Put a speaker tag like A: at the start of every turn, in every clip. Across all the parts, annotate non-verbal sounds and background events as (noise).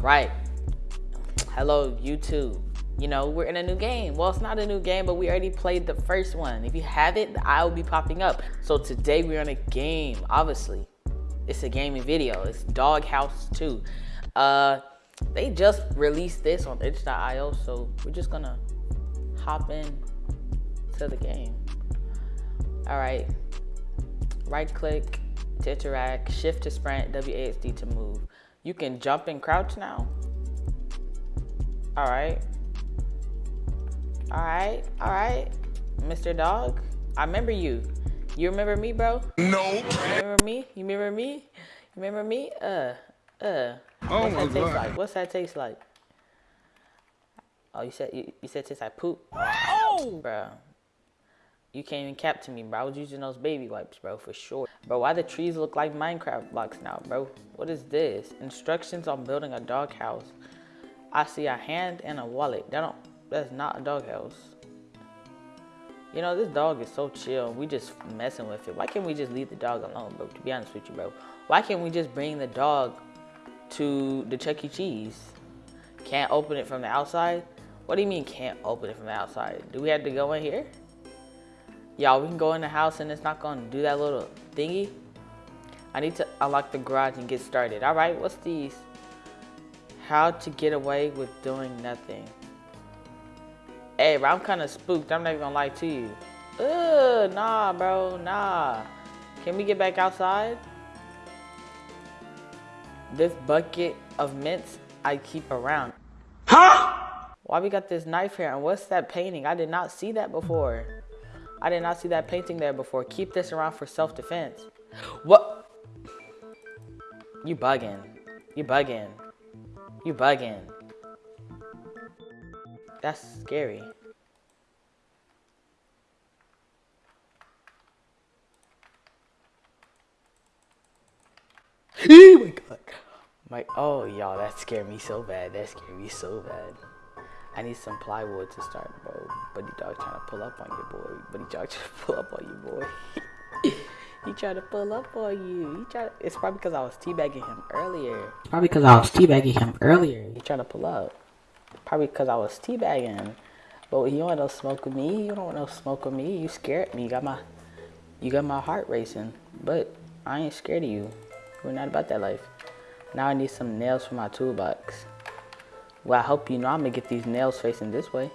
A: right. Hello, YouTube. You know, we're in a new game. Well, it's not a new game, but we already played the first one. If you have it, I'll be popping up. So today we're on a game, obviously. It's a gaming video. It's Doghouse 2. Uh, they just released this on itch.io, so we're just gonna hop in to the game. All right, right click to interact, shift to sprint, WASD to move. You can jump and crouch now. All right. All right, all right, Mr. Dog. I remember you. You remember me, bro?
B: No.
A: You remember me? You remember me? You remember me? Uh, uh.
B: Oh
A: What's
B: my
A: that taste
B: God.
A: like? What's that taste like? Oh, you said you, you said it tastes like poop. Oh, bro. You can't even cap to me, bro. I was using those baby wipes, bro, for sure. Bro, why the trees look like Minecraft blocks now, bro? What is this? Instructions on building a doghouse. I see a hand and a wallet. That don't. That's not a doghouse. You know, this dog is so chill. We just messing with it. Why can't we just leave the dog alone, bro? To be honest with you, bro. Why can't we just bring the dog to the Chuck E. Cheese? Can't open it from the outside? What do you mean can't open it from the outside? Do we have to go in here? Y'all, we can go in the house and it's not gonna do that little thingy? I need to unlock the garage and get started. All right, what's these? How to get away with doing nothing. Hey, bro, I'm kind of spooked. I'm not even gonna lie to you. Ugh, nah, bro, nah. Can we get back outside? This bucket of mints I keep around.
B: Huh?
A: Why we got this knife here? And what's that painting? I did not see that before. I did not see that painting there before. Keep this around for self-defense. What? You bugging. You bugging. You bugging. That's scary. (laughs) oh my god. My oh y'all, that scared me so bad. That scared me so bad. I need some plywood to start, bro. Buddy dog trying to pull up on you, boy. Buddy dog (laughs) trying to pull up on you, boy. (laughs) he trying to pull up on you. He try. It's probably because I was teabagging him earlier. Probably because I was teabagging him earlier. He trying to pull up. Probably because I was teabagging. But you don't want no smoke with me. You don't want no smoke with me. You scared me. You got my, you got my heart racing. But I ain't scared of you. We're not about that life. Now I need some nails for my toolbox. Well, I hope you know I'm gonna get these nails facing this way.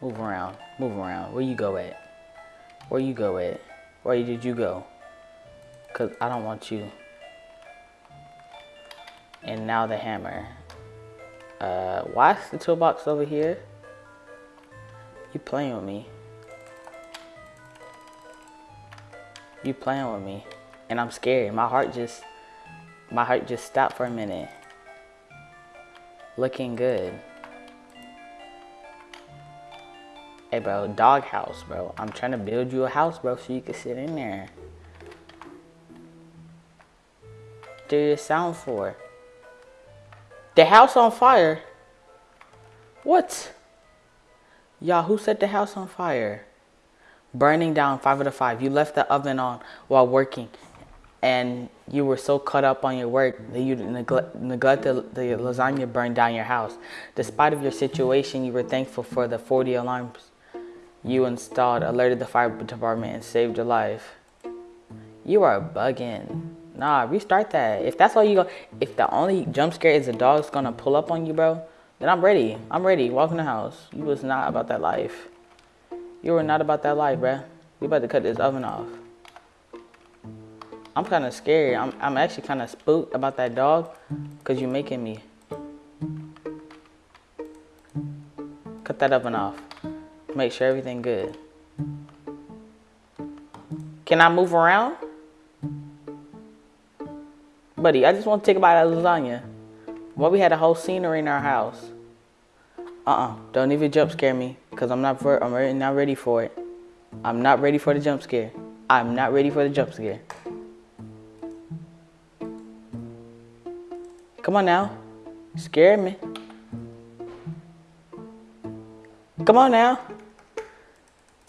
A: Move around, move around. Where you go at? Where you go at? Where did you go? Cause I don't want you. And now the hammer. Uh, why is the toolbox over here? You playing with me. You playing with me. And I'm scared. My heart just, my heart just stopped for a minute. Looking good. Hey bro, dog house, bro. I'm trying to build you a house, bro, so you can sit in there. Do it sound for? The house on fire? What? Y'all, who set the house on fire? Burning down five out of five. You left the oven on while working and you were so caught up on your work that you neglect, neglected the lasagna burned down your house. Despite of your situation, you were thankful for the 40 alarms you installed, alerted the fire department, and saved your life. You are bugging. Nah, restart that. If that's all you go, if the only jump scare is the dog's gonna pull up on you, bro, then I'm ready. I'm ready. Walk in the house. You was not about that life. You were not about that life, bruh. We about to cut this oven off. I'm kind of scared. I'm, I'm actually kind of spooked about that dog because you're making me. Cut that oven off. Make sure everything good. Can I move around? Buddy, I just want to take a bite of lasagna. Well, we had a whole scenery in our house. Uh-uh. Don't even jump scare me because I'm not for, I'm not ready for it. I'm not ready for the jump scare. I'm not ready for the jump scare. Come on now. Scare me. Come on now.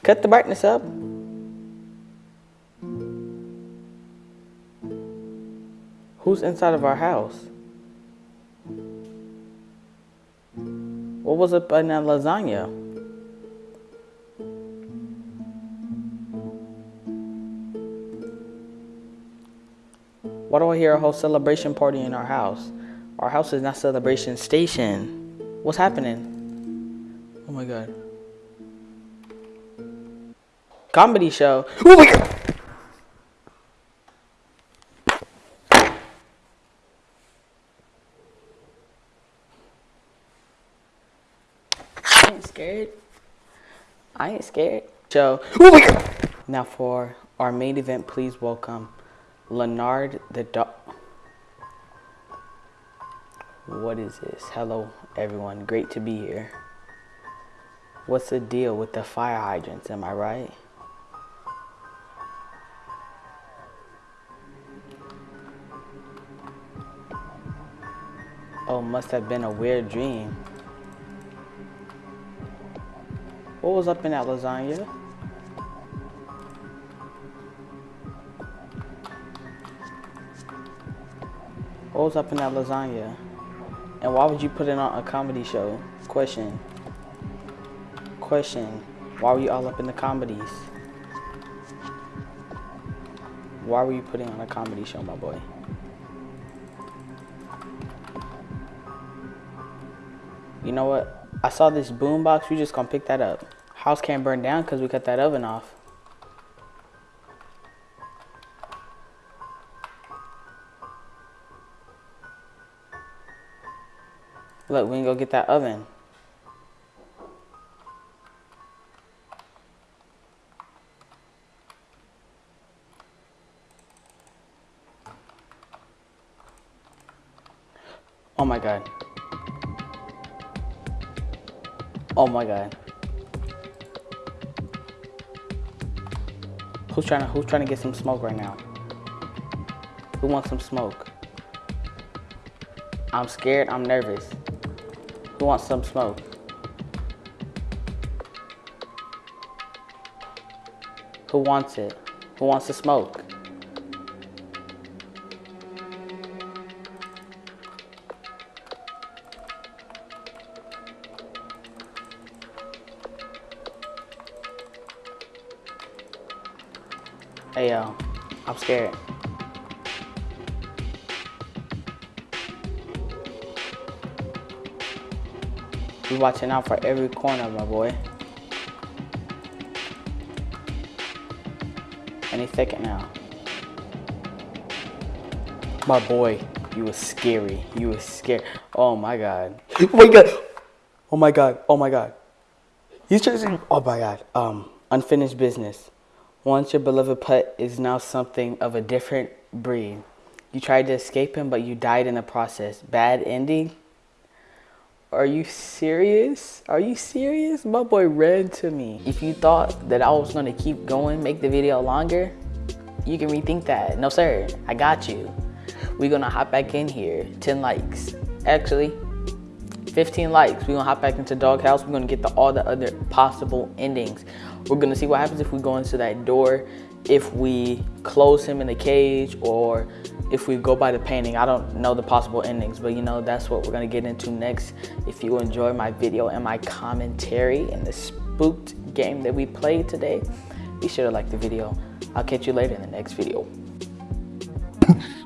A: Cut the brightness up. Who's inside of our house? What was up in that lasagna? Why do I hear a whole celebration party in our house? Our house is not celebration station. What's happening? Oh my god. Comedy show. Oh my god! I ain't scared. I ain't scared. Show. Oh my god! Now for our main event, please welcome Leonard the dog. What is this? Hello, everyone. Great to be here. What's the deal with the fire hydrants? Am I right? Oh, must have been a weird dream. What was up in that lasagna? What was up in that lasagna? And why would you put it on a comedy show? Question. Question. Why were you all up in the comedies? Why were you putting on a comedy show, my boy? You know what? I saw this boom box. We just gonna pick that up. House can't burn down because we cut that oven off. Look, we can go get that oven. Oh my god. Oh my god. Who's trying to who's trying to get some smoke right now? Who wants some smoke? I'm scared, I'm nervous. Who wants some smoke? Who wants it? Who wants to smoke? Hey yo, I'm scared. Be watching out for every corner, my boy. Any second now. My boy, you was scary. You was scared. Oh my god. Oh my god. Oh my god. Oh my god. He's just. Oh my god. Um, unfinished business. Once your beloved pet is now something of a different breed. You tried to escape him, but you died in the process. Bad ending? Are you serious? Are you serious? My boy ran to me. If you thought that I was gonna keep going, make the video longer, you can rethink that. No sir, I got you. We're gonna hop back in here, 10 likes. Actually, 15 likes. We're gonna hop back into Doghouse. We're gonna get the, all the other possible endings. We're gonna see what happens if we go into that door, if we close him in the cage, or if we go by the painting. I don't know the possible endings, but you know, that's what we're gonna get into next. If you enjoy my video and my commentary and the spooked game that we played today, be sure to like the video. I'll catch you later in the next video. (laughs)